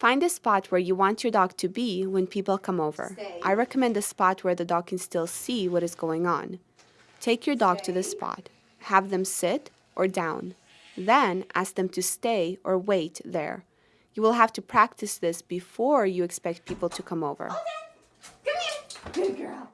Find a spot where you want your dog to be when people come over. Stay. I recommend a spot where the dog can still see what is going on. Take your dog to the spot. Have them sit or down. Then ask them to stay or wait there. You will have to practice this before you expect people to come over. Oh, come here. Good girl.